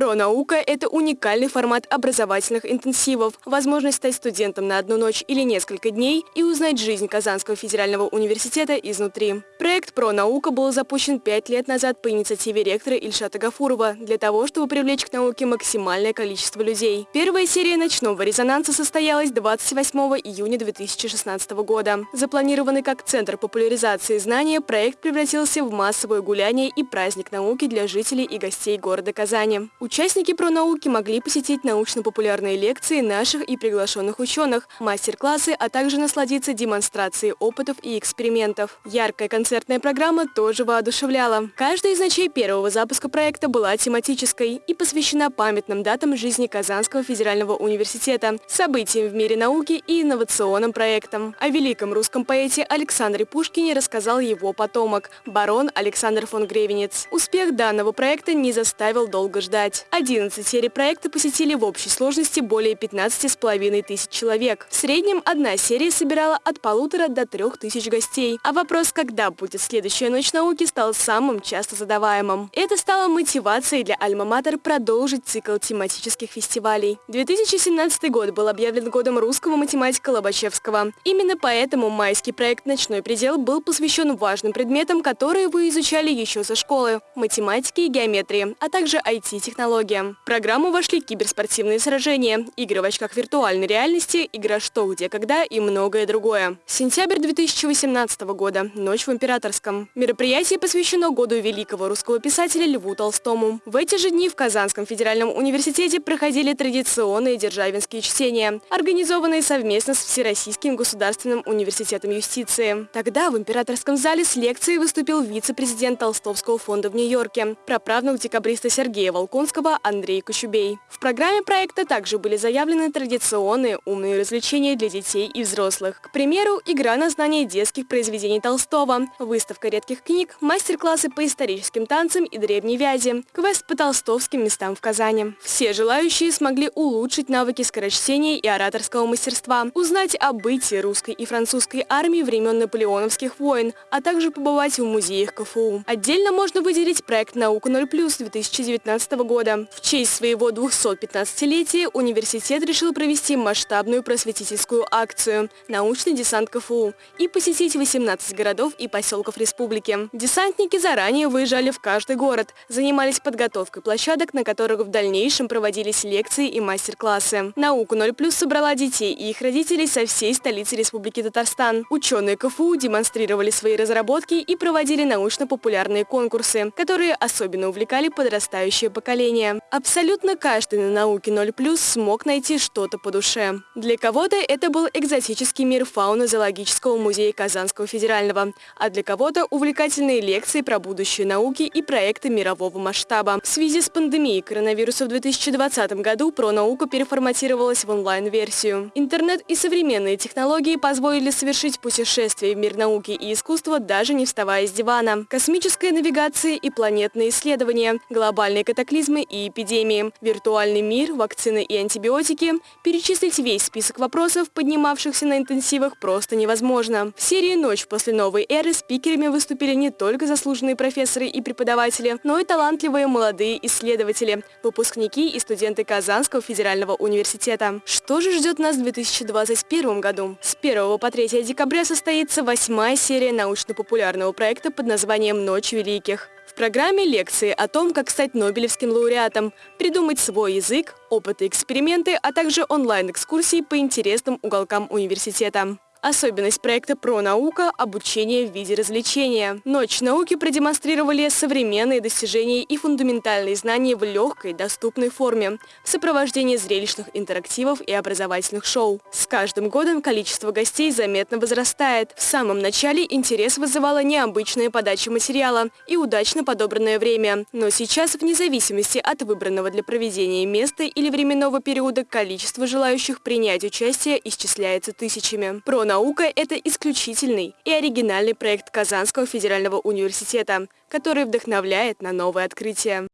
Про-наука – это уникальный формат образовательных интенсивов, возможность стать студентом на одну ночь или несколько дней и узнать жизнь Казанского федерального университета изнутри. Проект «Про-наука» был запущен пять лет назад по инициативе ректора Ильшата Гафурова для того, чтобы привлечь к науке максимальное количество людей. Первая серия «Ночного резонанса» состоялась 28 июня 2016 года. Запланированный как центр популяризации знания, проект превратился в массовое гуляние и праздник науки для жителей и гостей города Казани. Участники пронауки могли посетить научно-популярные лекции наших и приглашенных ученых, мастер-классы, а также насладиться демонстрацией опытов и экспериментов. Яркая концертная программа тоже воодушевляла. Каждая из ночей первого запуска проекта была тематической и посвящена памятным датам жизни Казанского федерального университета, событиям в мире науки и инновационным проектам. О великом русском поэте Александре Пушкине рассказал его потомок, барон Александр фон Гревенец. Успех данного проекта не заставил долго ждать сказать. 11 серий проекта посетили в общей сложности более 15,5 тысяч человек. В среднем одна серия собирала от полутора до трех тысяч гостей. А вопрос, когда будет следующая ночь науки, стал самым часто задаваемым. Это стало мотивацией для Альма-Матер продолжить цикл тематических фестивалей. 2017 год был объявлен годом русского математика Лобачевского. Именно поэтому майский проект «Ночной предел» был посвящен важным предметам, которые вы изучали еще со школы – математике и геометрии, а также IT-технологии технологиям. В программу вошли киберспортивные сражения, игры в очках виртуальной реальности, игра «Что, где, когда» и многое другое. Сентябрь 2018 года. Ночь в Императорском. Мероприятие посвящено году великого русского писателя Льву Толстому. В эти же дни в Казанском федеральном университете проходили традиционные державинские чтения, организованные совместно с Всероссийским государственным университетом юстиции. Тогда в Императорском зале с лекцией выступил вице-президент Толстовского фонда в Нью-Йорке, праправнук декабриста Сергея Волконского Высоцкого Андрей Кощубей. В программе проекта также были заявлены традиционные умные развлечения для детей и взрослых. К примеру, игра на знание детских произведений Толстого, выставка редких книг, мастер-классы по историческим танцам и древней вязи, квест по толстовским местам в Казани. Все желающие смогли улучшить навыки скорочтения и ораторского мастерства, узнать о бытии русской и французской армии времен наполеоновских войн, а также побывать в музеях КФУ. Отдельно можно выделить проект «Наука 0+,» 2019 года, года. В честь своего 215-летия университет решил провести масштабную просветительскую акцию «Научный десант КФУ» и посетить 18 городов и поселков республики. Десантники заранее выезжали в каждый город, занимались подготовкой площадок, на которых в дальнейшем проводились лекции и мастер-классы. «Науку 0+,» собрала детей и их родителей со всей столицы Республики Татарстан. Ученые КФУ демонстрировали свои разработки и проводили научно-популярные конкурсы, которые особенно увлекали подрастающее поколение зрения. Абсолютно каждый на науке 0+, смог найти что-то по душе. Для кого-то это был экзотический мир фауны зоологического музея Казанского федерального, а для кого-то увлекательные лекции про будущее науки и проекты мирового масштаба. В связи с пандемией коронавируса в 2020 году пронаука переформатировалась в онлайн-версию. Интернет и современные технологии позволили совершить путешествие в мир науки и искусства, даже не вставая с дивана. Космическая навигация и планетные исследования, глобальные катаклизмы войны и эпидемии, виртуальный мир, вакцины и антибиотики. Перечислить весь список вопросов, поднимавшихся на интенсивах, просто невозможно. В серии «Ночь после новой эры» спикерами выступили не только заслуженные профессоры и преподаватели, но и талантливые молодые исследователи, выпускники и студенты Казанского федерального университета. Что же ждет нас в 2021 году? С 1 по 3 декабря состоится восьмая серия научно-популярного проекта под названием «Ночь великих». В программе лекции о том, как стать Нобелевским лауреатом, придумать свой язык, опыты, эксперименты, а также онлайн-экскурсии по интересным уголкам университета. Особенность проекта «Про наука» – обучение в виде развлечения. Ночь науки продемонстрировали современные достижения и фундаментальные знания в легкой, доступной форме, в сопровождении зрелищных интерактивов и образовательных шоу. С каждым годом количество гостей заметно возрастает. В самом начале интерес вызывала необычная подача материала и удачно подобранное время. Но сейчас, вне зависимости от выбранного для проведения места или временного периода, количество желающих принять участие исчисляется тысячами. Про наука – это исключительный и оригинальный проект Казанского федерального университета, который вдохновляет на новые открытия.